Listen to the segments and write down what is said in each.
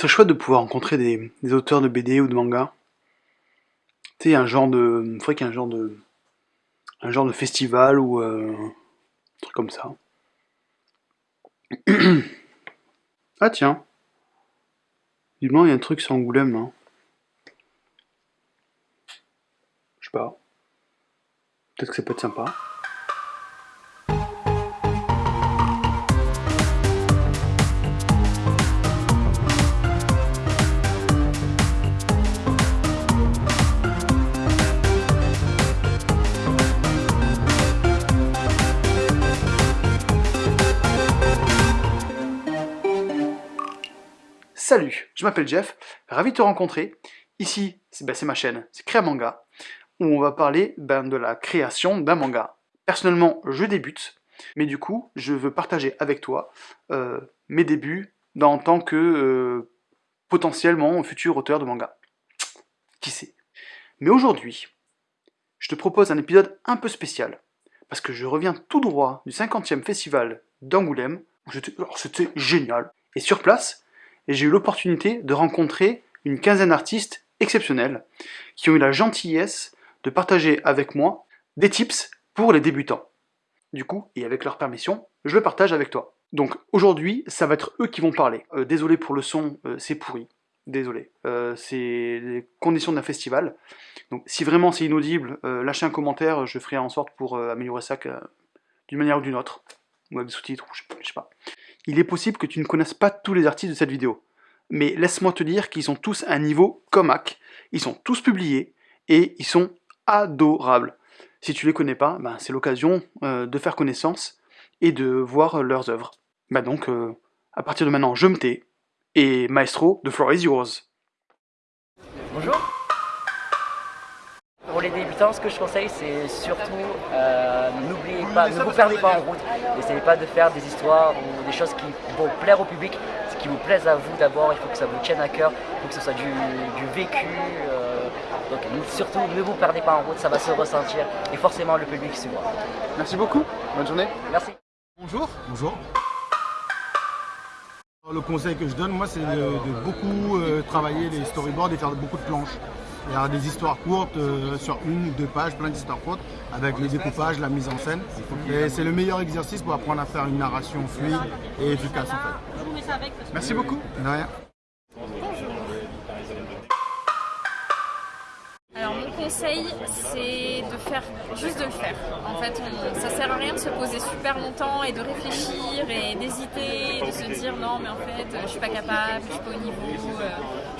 C'est chouette de pouvoir rencontrer des, auteurs de BD ou de manga. Tu sais, un genre de. Il faudrait qu'il y ait un genre de. Un genre de festival ou. euh, un truc comme ça. ah tiens. Visiblement, il y a un truc sur Angoulême, là. Je sais pas. Peut-être que ça peut être sympa. Je m'appelle Jeff, ravi de te rencontrer. Ici, c'est ben, c'est ma chaîne, c'est Créa Manga, où on va parler ben, de la création d'un manga. Personnellement, je débute, mais du coup, je veux partager avec toi euh, mes débuts en tant que euh, potentiellement futur auteur de manga. Qui sait? Mais aujourd'hui, je te propose un épisode un peu spécial, parce que je reviens tout droit du 50e festival d'Angoulême, c'était génial, et sur place, et j'ai eu l'opportunité de rencontrer une quinzaine d'artistes exceptionnels qui ont eu la gentillesse de partager avec moi des tips pour les débutants. Du coup, et avec leur permission, je le partage avec toi. Donc aujourd'hui, ça va être eux qui vont parler. Euh, désolé pour le son, euh, c'est pourri. Désolé. Euh, c'est les conditions d'un festival. Donc si vraiment c'est inaudible, lâchez un commentaire, je ferai en sorte pour améliorer ça d'une manière ou d'une autre. Ou avec des sous-titres, ou je je sais pas il est possible que tu ne connaisses pas tous les artistes de cette vidéo. Mais laisse-moi te dire qu'ils sont tous à un niveau comac, ils sont tous publiés, et ils sont adorables. Si tu les connais pas, ben, c'est l'occasion euh, de faire connaissance et de voir leurs œuvres. Bah donc, euh, à partir de maintenant, je me tais, et Maestro, the floor is yours. Ce que je conseille, c'est surtout euh, n'oubliez pas, ne vous perdez pas en route. N'essayez pas de faire des histoires ou des choses qui vont plaire au public, ce qui vous plaise à vous d'abord. Il faut que ça vous tienne à cœur, il faut que ce soit du, du vécu. euh, donc surtout, ne vous perdez pas en route, ça va se ressentir et forcément le public suivra. Merci beaucoup, bonne journée. Merci. Bonjour. Bonjour. Le conseil que je donne, moi, c'est de, de beaucoup euh, travailler les storyboards et faire beaucoup de planches. Il y a des histoires courtes euh, sur une ou deux pages, plein d'histoires courtes, avec le découpage, la mise en scène. Et c'est le meilleur exercice pour apprendre à faire une narration fluide et efficace en fait. Merci beaucoup. De rien. C'est de faire juste de le faire. En fait, on- ça sert à rien de se poser super longtemps et de réfléchir et d'hésiter, de se dire non mais en fait je suis pas capable, je suis pas au niveau, euh,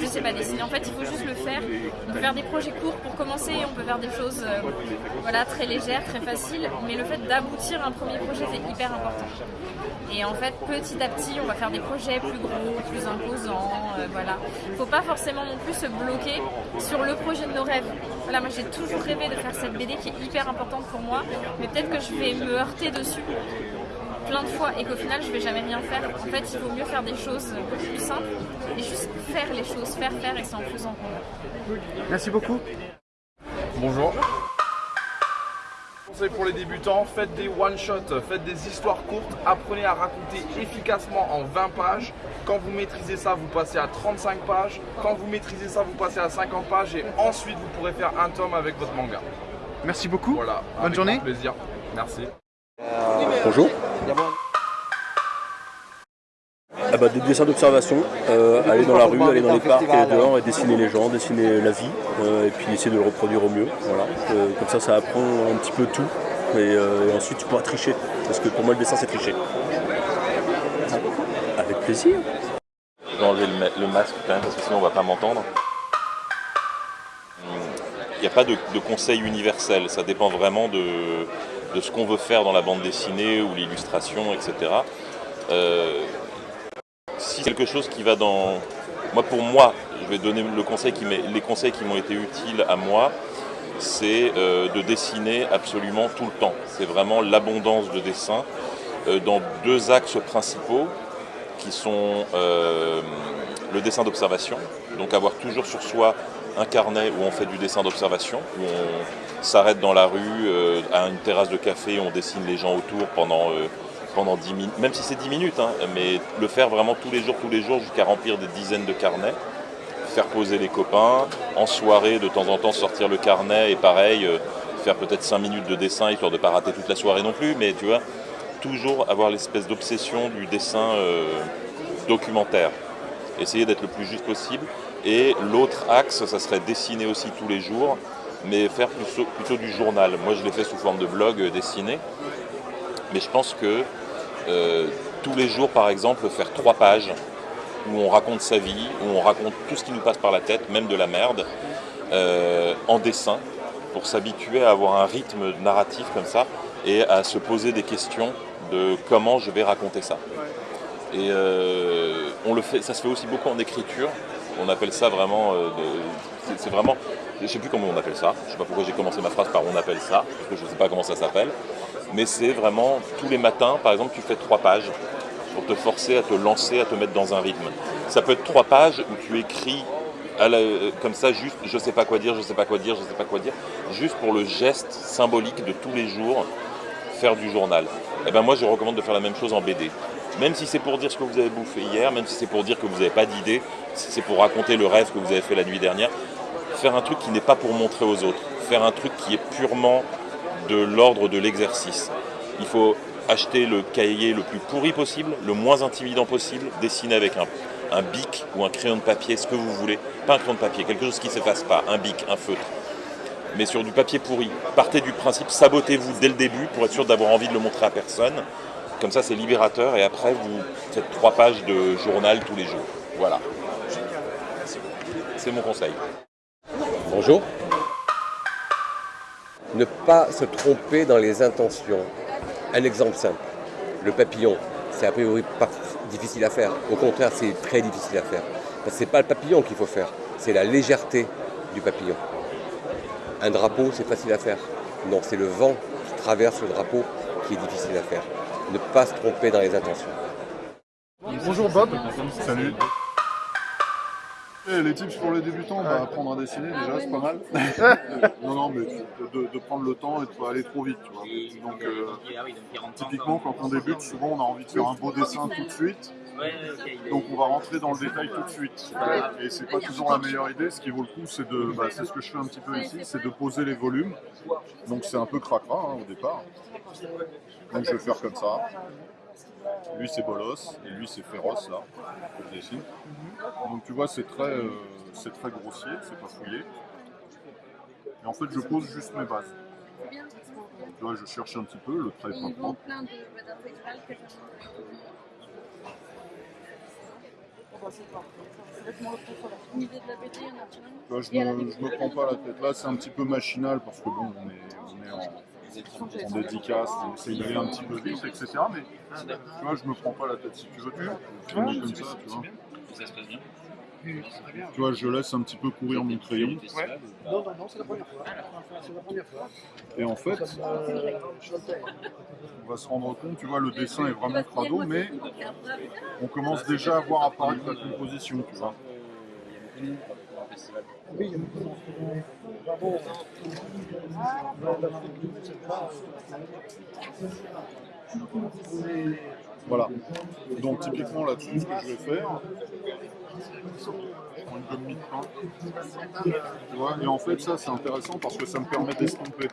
je sais pas dessiner. En fait, il faut juste le faire. On peut faire des projets courts pour commencer, on peut faire des choses euh, voilà très légères, très faciles, mais le fait d'aboutir à un premier projet c'est hyper important. Et en fait, petit à petit, on va faire des projets plus gros, plus imposants, euh, voilà. Faut pas forcément non plus se bloquer sur le projet de nos rêves. Moi j'ai toujours rêvé de faire cette BD qui est hyper importante pour moi, mais peut-être que je vais me heurter dessus plein de fois et qu'au final je vais jamais rien faire. En fait, il vaut mieux faire des choses beaucoup plus simples et juste faire les choses, faire, faire et c'est en faisant qu'on. Merci beaucoup. Bonjour. Conseil pour les débutants, faites des one-shots, faites des histoires courtes, apprenez à raconter efficacement en 20 pages. Quand vous maîtrisez ça, vous passez à 35 pages. Quand vous maîtrisez ça, vous passez à 50 pages et ensuite vous pourrez faire un tome avec votre manga. Merci beaucoup. Voilà. Bonne avec journée. plaisir. Merci. Bonjour. Ah bah, des dessins d'observation, euh, aller dans la rue, aller dans les parcs, aller dehors et dessiner les gens, dessiner la vie, euh, et puis essayer de le reproduire au mieux. Voilà. Euh, comme ça, ça apprend un petit peu tout, et, ensuite tu pourras tricher, parce que pour moi le dessin c'est tricher. Avec plaisir. Je vais enlever le, ma- le masque quand même parce que sinon on va pas m'entendre. Il n'y a pas de, conseil universel, ça dépend vraiment de, de ce qu'on veut faire dans la bande dessinée ou l'illustration, etc. si c'est quelque chose qui va dans... Moi pour moi, je vais donner le conseil qui les conseils qui m'ont été utiles à moi, c'est euh, de dessiner absolument tout le temps. C'est vraiment l'abondance de dessin euh, dans deux axes principaux qui sont euh, le dessin d'observation, donc avoir toujours sur soi un carnet où on fait du dessin d'observation, où on s'arrête dans la rue, à une terrasse de café, on dessine les gens autour pendant, pendant 10 minutes, même si c'est 10 minutes, hein, mais le faire vraiment tous les jours, tous les jours, jusqu'à remplir des dizaines de carnets, faire poser les copains, en soirée, de temps en temps, sortir le carnet, et pareil, euh, faire peut-être 5 minutes de dessin, histoire de ne pas rater toute la soirée non plus, mais tu vois, toujours avoir l'espèce d'obsession du dessin euh, documentaire. Essayer d'être le plus juste possible. Et l'autre axe, ça serait dessiner aussi tous les jours, mais faire plutôt, plutôt du journal. Moi, je l'ai fait sous forme de blog euh, dessiné, mais je pense que tous les jours, par exemple, faire trois pages où on raconte sa vie, où on raconte tout ce qui nous passe par la tête, même de la merde, euh, en dessin, pour s'habituer à avoir un rythme narratif comme ça et à se poser des questions de comment je vais raconter ça. Et euh, on le fait, ça se fait aussi beaucoup en écriture. On appelle ça vraiment, euh, c'est- c'est vraiment, je sais plus comment on appelle ça. Je sais pas pourquoi j'ai commencé ma phrase par on appelle ça, parce que je sais pas comment ça s'appelle. Mais c'est vraiment tous les matins, par exemple, tu fais trois pages pour te forcer à te lancer, à te mettre dans un rythme. Ça peut être trois pages où tu écris comme ça, juste je sais pas quoi dire, je sais pas quoi dire, je sais pas quoi dire, juste pour le geste symbolique de tous les jours, faire du journal. Et ben moi, je recommande de faire la même chose en BD. Même si c'est pour dire ce que vous avez bouffé hier, même si c'est pour dire que vous n'avez pas d'idée, si c'est pour raconter le rêve que vous avez fait la nuit dernière, faire un truc qui n'est pas pour montrer aux autres, faire un truc qui est purement de l'ordre de l'exercice. Il faut acheter le cahier le plus pourri possible, le moins intimidant possible, dessiner avec un, bic ou un crayon de papier, ce que vous voulez. Pas un crayon de papier, quelque chose qui ne s'efface pas, un bic, un feutre. Mais sur du papier pourri. Partez du principe, sabotez-vous dès le début pour être sûr d'avoir envie de le montrer à personne. Comme ça, c'est libérateur et après, vous faites trois pages de journal tous les jours. Voilà. C'est mon conseil. Bonjour. Ne pas se tromper dans les intentions. Un exemple simple. Le papillon, c'est a priori pas difficile à faire. Au contraire, c'est très difficile à faire. Parce que c'est pas le papillon qu'il faut faire, c'est la légèreté du papillon. Un drapeau, c'est facile à faire. Non, c'est le vent qui traverse le drapeau qui est difficile à faire. Ne pas se tromper dans les intentions. Bonjour Bob. Salut. Eh, les tips pour les débutants, bah, apprendre à dessiner déjà, c'est pas mal. non, non, mais de, de prendre le temps et de pas aller trop vite, tu vois. Donc, euh, typiquement, quand on débute, souvent on a envie de faire un beau dessin tout de suite. Donc on va rentrer dans le détail tout de suite. Et c'est pas toujours la meilleure idée. Ce qui vaut le coup, c'est de, bah, c'est ce que je fais un petit peu ici, c'est de poser les volumes. Donc c'est un peu cracra hein, au départ. Donc je vais faire comme ça. Lui c'est bolos et lui c'est féroce là, que je dessine. Donc tu vois c'est très, euh, c'est très grossier, c'est pas fouillé. Et en fait je pose juste mes bases. Tu vois je cherche un petit peu, le trait est pas propre. Tu vois, je, me, je me prends pas la tête. Là c'est un petit peu machinal parce que bon on est, on est en, en dédicace, essaie d'aller un petit peu vite, etc. Mais tu vois, je me prends pas la tête. Si tu veux, tu, tu mets comme ça, tu vois. Tu vois, je laisse un petit peu courir mon crayon. Et en fait, on va se rendre compte, tu vois, le dessin est vraiment crado, mais on commence déjà à voir apparaître la composition, tu vois. Voilà. Donc typiquement là-dessus, ce que je vais faire, je prends une mie de. Tu vois, et en fait ça c'est intéressant parce que ça me permet d'estomper.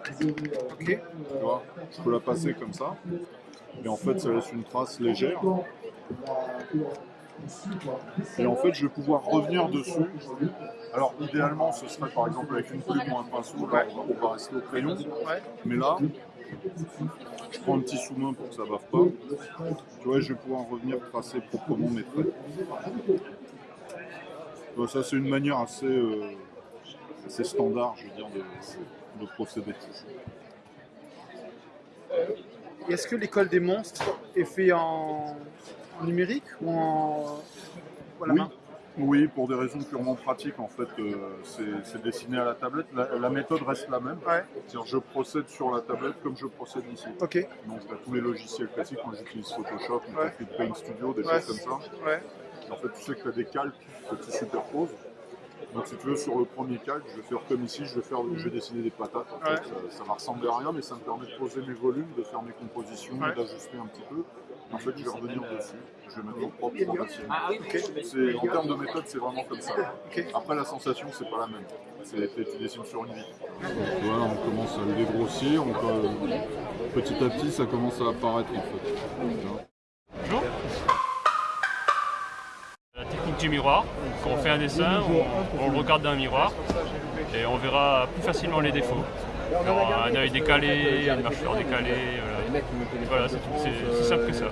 Ok. Tu vois, je peux la passer comme ça. Et en fait ça laisse une trace légère. Et en fait je vais pouvoir revenir dessus. Alors idéalement ce serait par exemple avec une plume ou un pinceau, là, on va- rester au crayon. Mais là, je prends un petit sous-main pour que ça bave pas. Tu vois, je vais pouvoir revenir tracer proprement mes traits. Ça, c'est une manière assez, euh, assez standard, je veux dire, de, de procéder. Et Est-ce que l'école des monstres est fait en, en numérique ou en Oui. pour des raisons purement pratiques, en fait, euh, c'est dessiné à la tablette. La, la méthode reste la même. Ouais. C'est-à-dire, je procède sur la tablette comme je procède ici. Ok. Donc, t'as tous les logiciels classiques. Moi, j'utilise Photoshop, Ouais. Paint Studio, des Ouais. choses comme ça. Et en fait, tu sais que tu as des calques que tu superposes. Donc, si tu veux, sur le premier calque, je vais faire comme ici, je vais, faire, je vais dessiner des patates. En fait. Ouais. Ça, ça va ressembler à rien, mais ça me permet de poser mes volumes, de faire mes compositions, Ouais. d'ajuster un petit peu. En fait, je vais revenir dessus. Je vais mettre mon propre série. C'est- En termes de méthode, c'est vraiment comme ça. Après, la sensation, c'est pas la même. C'est tu dessines sur une vie. Voilà, on commence à le dégrossir. on peut- Petit à petit, ça commence à apparaître en fait. La technique du miroir, quand on fait un dessin, on, on le regarde dans un miroir et on verra plus facilement les défauts. Alors, un œil décalé, une mâchoire décalée, voilà, Voilà, c'est tout. C'est- c'est simple que ça.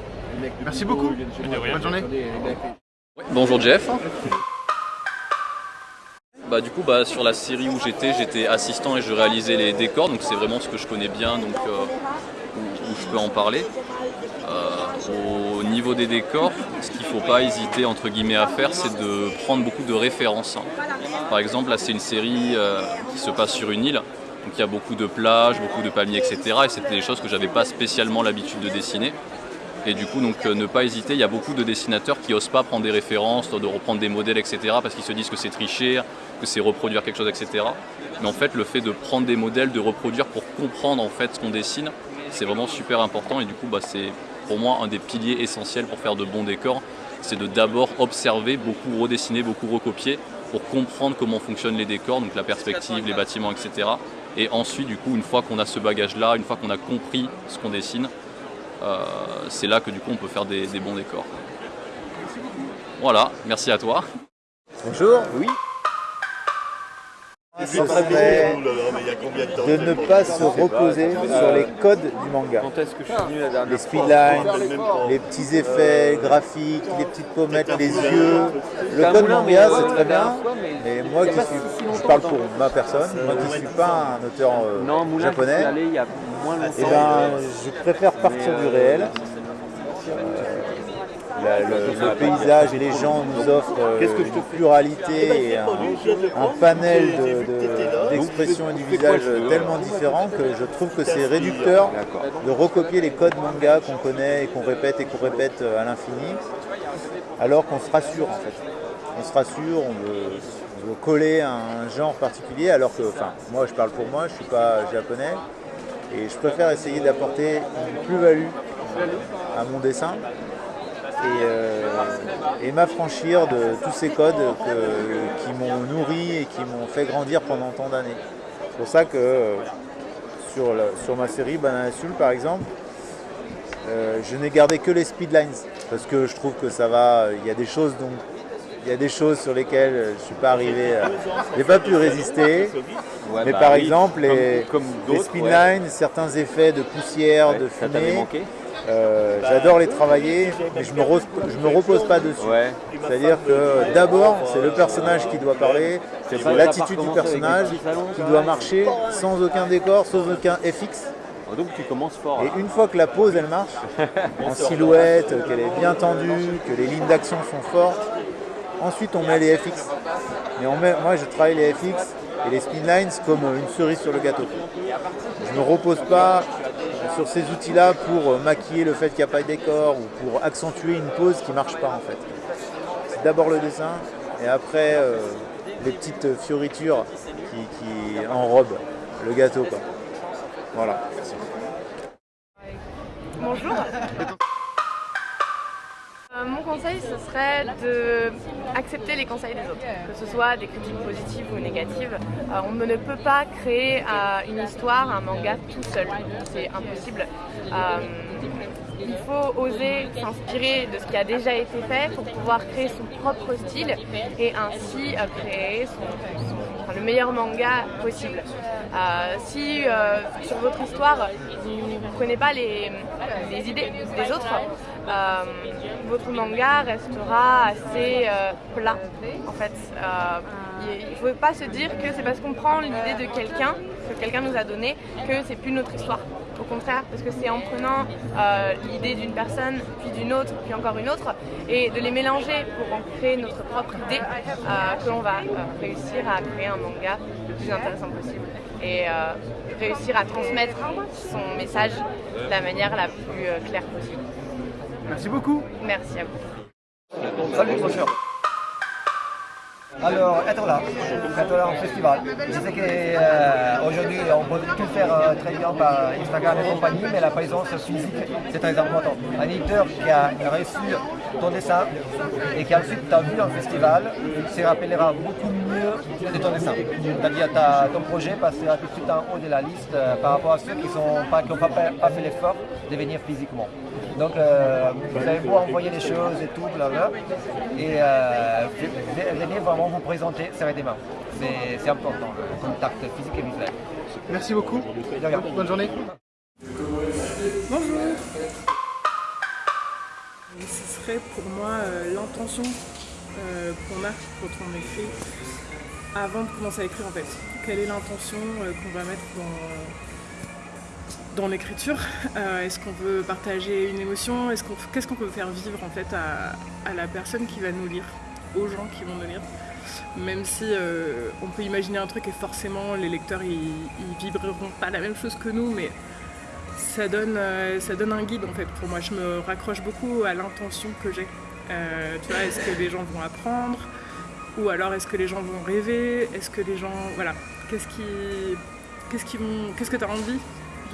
Merci beaucoup. Bonne journée. Bonjour Jeff. Bah, du coup, bah, sur la série où j'étais, j'étais assistant et je réalisais les décors, donc c'est vraiment ce que je connais bien, donc euh, où, où je peux en parler. Euh, au niveau des décors, ce qu'il ne faut pas hésiter entre guillemets à faire, c'est de prendre beaucoup de références. Par exemple, là c'est une série euh, qui se passe sur une île, donc il y a beaucoup de plages, beaucoup de palmiers, etc. Et c'était des choses que j'avais pas spécialement l'habitude de dessiner. Et du coup, donc, euh, ne pas hésiter, il y a beaucoup de dessinateurs qui n'osent pas prendre des références, de reprendre des modèles, etc. parce qu'ils se disent que c'est tricher, que c'est reproduire quelque chose, etc. Mais en fait, le fait de prendre des modèles, de reproduire pour comprendre en fait ce qu'on dessine, c'est vraiment super important. Et du coup, bah, c'est pour moi un des piliers essentiels pour faire de bons décors. C'est de d'abord observer, beaucoup redessiner, beaucoup recopier pour comprendre comment fonctionnent les décors, donc la perspective, les bâtiments, etc. Et ensuite, du coup, une fois qu'on a ce bagage-là, une fois qu'on a compris ce qu'on dessine, euh, c'est là que du coup on peut faire des, des bons décors. Voilà, merci à toi. Bonjour, oui. Ce serait de ne pas se reposer sur les codes du manga. Les speedlines, les petits effets graphiques, les petites pommettes, les yeux. Le code manga c'est très bien, mais moi qui suis, je parle pour ma personne, moi qui ne suis pas un auteur euh, japonais, eh ben, je préfère partir du réel. Euh, la- le, le paysage et les gens nous offrent euh, une pluralité et un, un panel de- de- d'expressions et du visage tellement différents que je trouve que c'est réducteur de recopier les codes manga qu'on connaît et qu'on répète et qu'on répète euh, à l'infini, alors qu'on se rassure en fait. On se rassure, on veut, on veut coller à un genre particulier, alors que, enfin, moi je parle pour moi, je ne suis pas japonais, et je préfère essayer d'apporter une plus-value à mon dessin et, euh, et m'affranchir de tous ces codes que- qui m'ont nourri et qui m'ont fait grandir pendant tant d'années. C'est pour ça que euh, sur, la- sur ma série Banana Soul par exemple, euh, je n'ai gardé que les speedlines parce que je trouve que ça va, il y a des choses dont il y a des choses sur lesquelles je ne suis pas arrivé, à- j'ai pas pu résister. Ouais, mais bah par oui, exemple, les, comme- comme les d'autres, speedlines, certains effets de poussière, Ouais, de fumée, euh, j'adore les travailler, mais je ne me, je me repose pas dessus. C'est-à-dire que d'abord, c'est le personnage qui doit parler, c'est l'attitude du personnage qui doit marcher sans aucun décor, sans aucun FX. Oh, Donc tu commences fort. Et une fois que la pose elle marche, en silhouette, qu'elle est bien tendue, que les lignes d'action sont fortes, ensuite on met les FX. Mais on met, moi je travaille les FX et les spinlines comme une cerise sur le gâteau. Je ne me repose pas sur ces outils-là pour maquiller le fait qu'il n'y a pas de décor ou pour accentuer une pose qui ne marche pas en fait. C'est d'abord le dessin et après euh, les petites fioritures qui, qui enrobent le gâteau. Quoi. Voilà. Bonjour. Euh, mon conseil, ce serait de accepter les conseils des autres, que ce soit des critiques positives ou négatives. Euh, on ne peut pas créer euh, une histoire, un manga tout seul, c'est impossible. Il faut oser s'inspirer de ce qui a déjà été fait pour pouvoir créer son propre style et ainsi créer le meilleur manga possible. Si sur votre histoire vous ne prenez pas les idées des autres, euh, votre manga restera assez euh, plat en fait. Euh, il ne faut pas se dire que c'est parce qu'on prend l'idée de quelqu'un, que quelqu'un nous a donné, que c'est plus notre histoire. Au contraire, parce que c'est en prenant l'idée d'une personne, puis d'une autre, puis encore une autre, et de les mélanger pour en créer notre propre idée, que l'on va réussir à créer un manga le plus intéressant possible et réussir à transmettre son message de la manière la plus claire possible. Merci beaucoup. Merci à vous. Salut, bonjour. Alors, être là, être là en festival. Je sais qu'aujourd'hui, on peut tout faire euh, très bien par Instagram et compagnie, mais la présence physique, c'est très important. Un éditeur qui a reçu ton dessin et qui ensuite t'a vu en festival, se rappellera beaucoup mieux de ton dessin. C'est-à-dire ton projet passera tout de suite en haut de la liste euh, par rapport à ceux qui n'ont pas, pas, pas, fait l'effort de venir physiquement. Donc, euh, vous allez pouvoir envoyer des choses et tout, blablabla. Et euh, venez vraiment vous présenter, serrer des mains. C'est important, le contact physique et visuel. Merci beaucoup. Bonne journée. Bonjour. Ce serait pour moi euh, l'intention euh, qu'on a quand on écrit avant de commencer à écrire en fait. Quelle est l'intention euh, qu'on va mettre dans, dans l'écriture Est-ce qu'on veut partager une émotion Qu'est-ce qu'on peut faire vivre en fait à, la personne qui va nous lire, aux gens qui vont nous lire? Même si on peut imaginer un truc et forcément les lecteurs ils, vibreront pas la même chose que nous, mais ça donne, euh, ça donne un guide en fait pour moi. Je me raccroche beaucoup à l'intention que j'ai. Euh, tu vois, est-ce que les gens vont apprendre? Ou alors est-ce que les gens vont rêver? Est-ce que les gens. Voilà. Qu'est-ce qui. Qu'est-ce. Qu'est-ce que tu as envie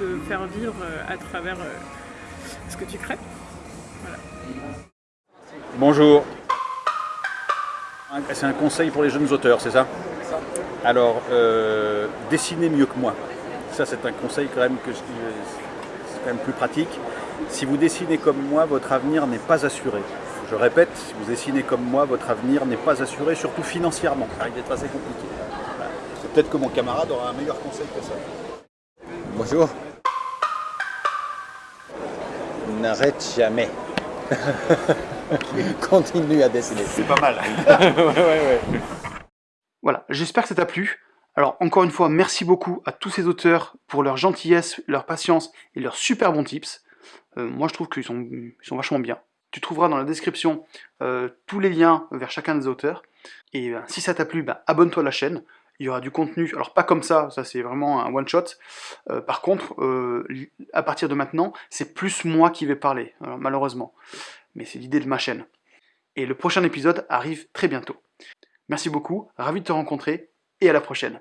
de faire vivre euh, à travers ce que tu crées voilà. Bonjour. C'est un conseil pour les jeunes auteurs, c'est ça? Alors, euh, dessinez mieux que moi. Ça, c'est un conseil quand même que je, quand même plus pratique. Si vous dessinez comme moi, votre avenir n'est pas assuré. Je répète, si vous dessinez comme moi, votre avenir n'est pas assuré, surtout financièrement. Ça risque d'être assez compliqué. Peut-être que mon camarade aura un meilleur conseil que ça. Bonjour. N'arrête jamais. Continue à dessiner. C'est pas mal. Voilà, j'espère que ça t'a plu. Alors encore une fois, merci beaucoup à tous ces auteurs pour leur gentillesse, leur patience et leurs super bons tips. Euh, moi je trouve qu'ils sont, sont, vachement bien. Tu trouveras dans la description euh, tous les liens vers chacun des auteurs. Et ben, si ça t'a plu, ben, abonne-toi à la chaîne. Il y aura du contenu, alors pas comme ça, ça c'est vraiment un one-shot. Euh, par contre, à partir de maintenant, c'est plus moi qui vais parler, malheureusement. Mais c'est l'idée de ma chaîne. Et le prochain épisode arrive très bientôt. Merci beaucoup, ravi de te rencontrer, et à la prochaine.